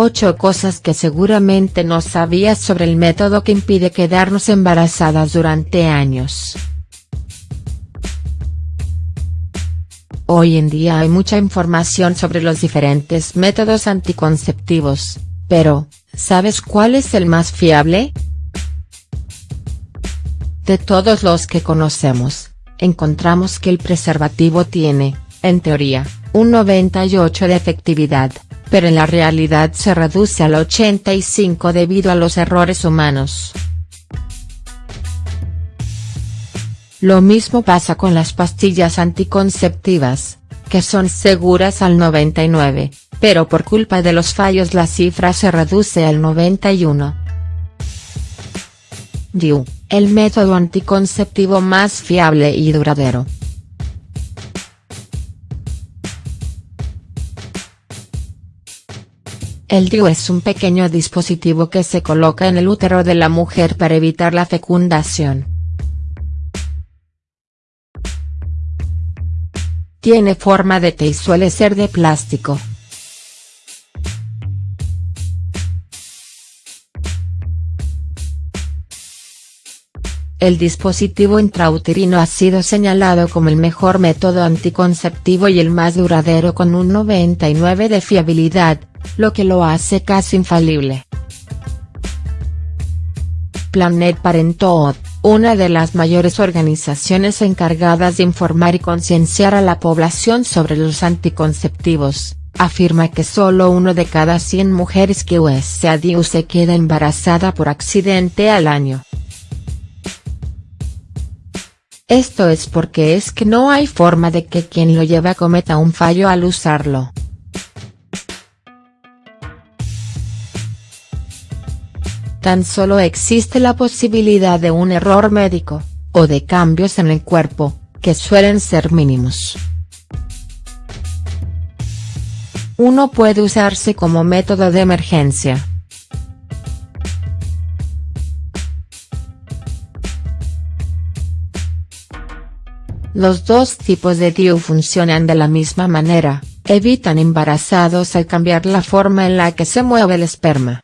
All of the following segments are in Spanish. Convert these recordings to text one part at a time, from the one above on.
8 cosas que seguramente no sabías sobre el método que impide quedarnos embarazadas durante años. Hoy en día hay mucha información sobre los diferentes métodos anticonceptivos, pero, ¿sabes cuál es el más fiable? De todos los que conocemos, encontramos que el preservativo tiene, en teoría, un 98 de efectividad, pero en la realidad se reduce al 85 debido a los errores humanos. Lo mismo pasa con las pastillas anticonceptivas, que son seguras al 99, pero por culpa de los fallos la cifra se reduce al 91. DIU, el método anticonceptivo más fiable y duradero. El DIU es un pequeño dispositivo que se coloca en el útero de la mujer para evitar la fecundación. Tiene forma de T y suele ser de plástico. El dispositivo intrauterino ha sido señalado como el mejor método anticonceptivo y el más duradero con un 99 de fiabilidad, lo que lo hace casi infalible. Planet Parenthood, una de las mayores organizaciones encargadas de informar y concienciar a la población sobre los anticonceptivos, afirma que solo uno de cada 100 mujeres que usa DIU se queda embarazada por accidente al año. Esto es porque es que no hay forma de que quien lo lleva cometa un fallo al usarlo. Tan solo existe la posibilidad de un error médico, o de cambios en el cuerpo, que suelen ser mínimos. Uno puede usarse como método de emergencia. Los dos tipos de DIU funcionan de la misma manera, evitan embarazados al cambiar la forma en la que se mueve el esperma.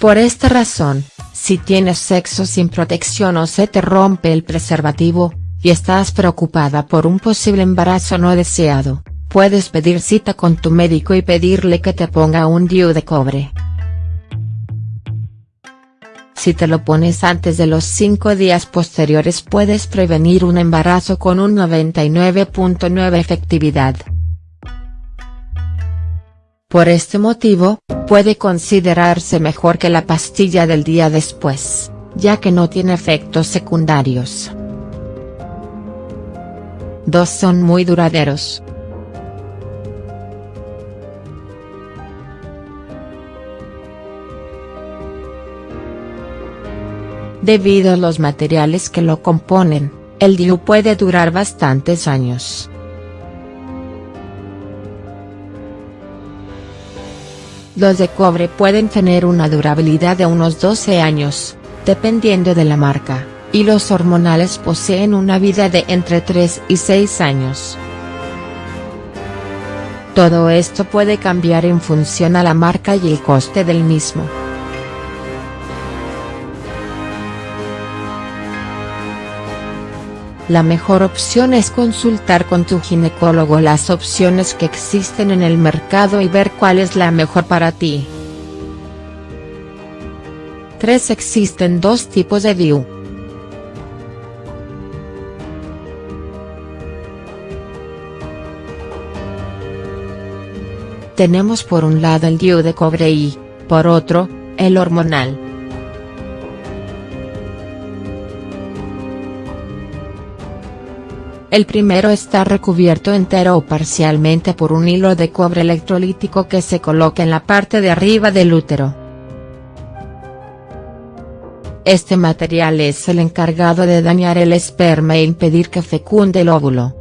Por esta razón, si tienes sexo sin protección o se te rompe el preservativo, y estás preocupada por un posible embarazo no deseado, puedes pedir cita con tu médico y pedirle que te ponga un DIU de cobre. Si te lo pones antes de los 5 días posteriores puedes prevenir un embarazo con un 99.9 efectividad. Por este motivo, puede considerarse mejor que la pastilla del día después, ya que no tiene efectos secundarios. Dos son muy duraderos. Debido a los materiales que lo componen, el DIU puede durar bastantes años. Los de cobre pueden tener una durabilidad de unos 12 años, dependiendo de la marca, y los hormonales poseen una vida de entre 3 y 6 años. Todo esto puede cambiar en función a la marca y el coste del mismo. La mejor opción es consultar con tu ginecólogo las opciones que existen en el mercado y ver cuál es la mejor para ti. 3. Existen dos tipos de DIU. Tenemos por un lado el DIU de cobre y, por otro, el hormonal. El primero está recubierto entero o parcialmente por un hilo de cobre electrolítico que se coloca en la parte de arriba del útero. Este material es el encargado de dañar el esperma e impedir que fecunde el óvulo.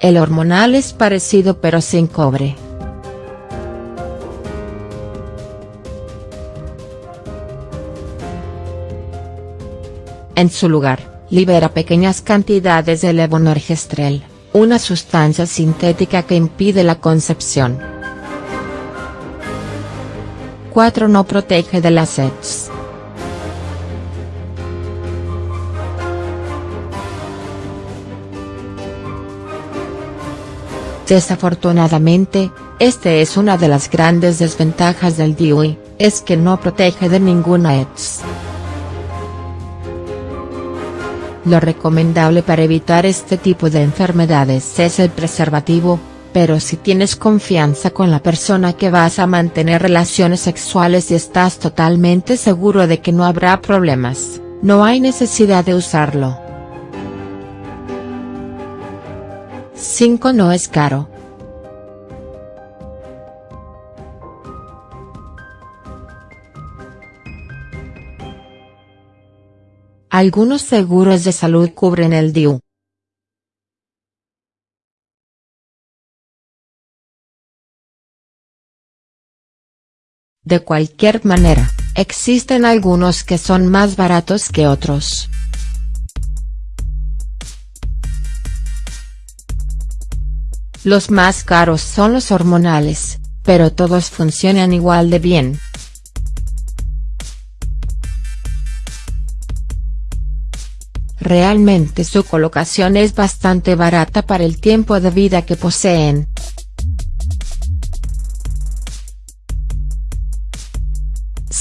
El hormonal es parecido pero sin cobre. En su lugar, libera pequeñas cantidades de levonorgestrel, una sustancia sintética que impide la concepción. 4. No protege de las ETS. Desafortunadamente, este es una de las grandes desventajas del DIUI, es que no protege de ninguna ETS. Lo recomendable para evitar este tipo de enfermedades es el preservativo, pero si tienes confianza con la persona que vas a mantener relaciones sexuales y estás totalmente seguro de que no habrá problemas, no hay necesidad de usarlo. 5. No es caro. Algunos seguros de salud cubren el DIU. De cualquier manera, existen algunos que son más baratos que otros. Los más caros son los hormonales, pero todos funcionan igual de bien. Realmente su colocación es bastante barata para el tiempo de vida que poseen.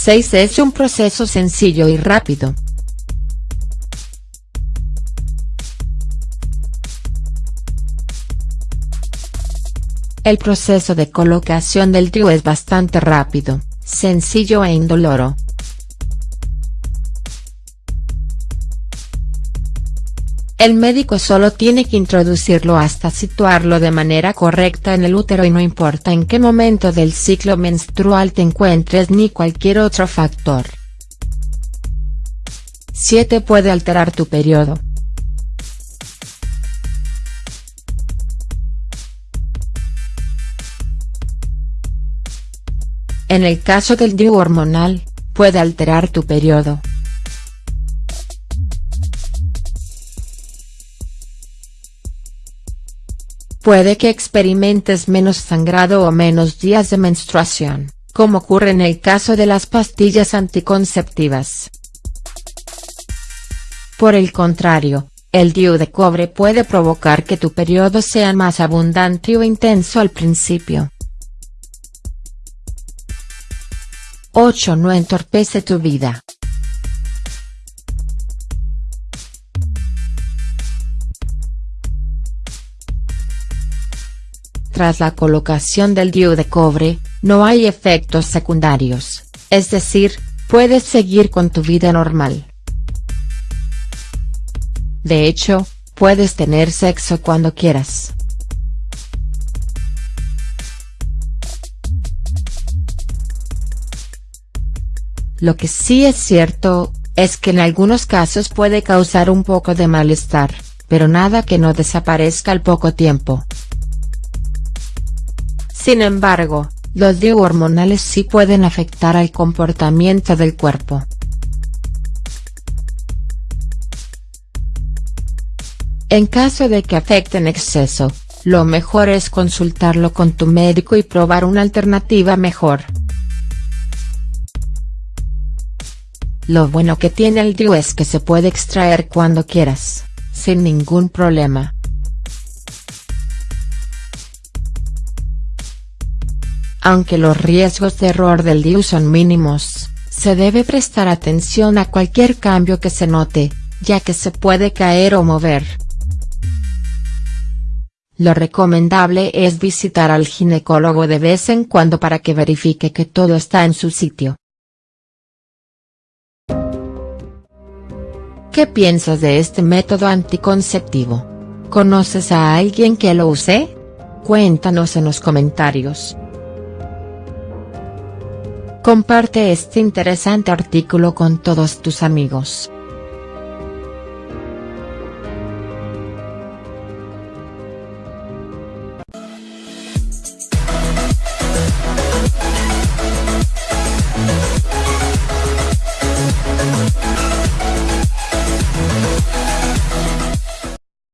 Es un proceso sencillo y rápido. El proceso de colocación del trío es bastante rápido, sencillo e indoloro. El médico solo tiene que introducirlo hasta situarlo de manera correcta en el útero y no importa en qué momento del ciclo menstrual te encuentres ni cualquier otro factor. 7. Puede alterar tu periodo. En el caso del DIU hormonal, puede alterar tu periodo. Puede que experimentes menos sangrado o menos días de menstruación, como ocurre en el caso de las pastillas anticonceptivas. Por el contrario, el DIU de cobre puede provocar que tu periodo sea más abundante o intenso al principio. 8. No entorpece tu vida. Tras la colocación del DIU de cobre, no hay efectos secundarios, es decir, puedes seguir con tu vida normal. De hecho, puedes tener sexo cuando quieras. Lo que sí es cierto, es que en algunos casos puede causar un poco de malestar, pero nada que no desaparezca al poco tiempo. Sin embargo, los DIU hormonales sí pueden afectar al comportamiento del cuerpo. En caso de que afecten exceso, lo mejor es consultarlo con tu médico y probar una alternativa mejor. Lo bueno que tiene el DIU es que se puede extraer cuando quieras, sin ningún problema. Aunque los riesgos de error del DIU son mínimos, se debe prestar atención a cualquier cambio que se note, ya que se puede caer o mover. Lo recomendable es visitar al ginecólogo de vez en cuando para que verifique que todo está en su sitio. ¿Qué piensas de este método anticonceptivo? ¿Conoces a alguien que lo use? Cuéntanos en los comentarios. Comparte este interesante artículo con todos tus amigos.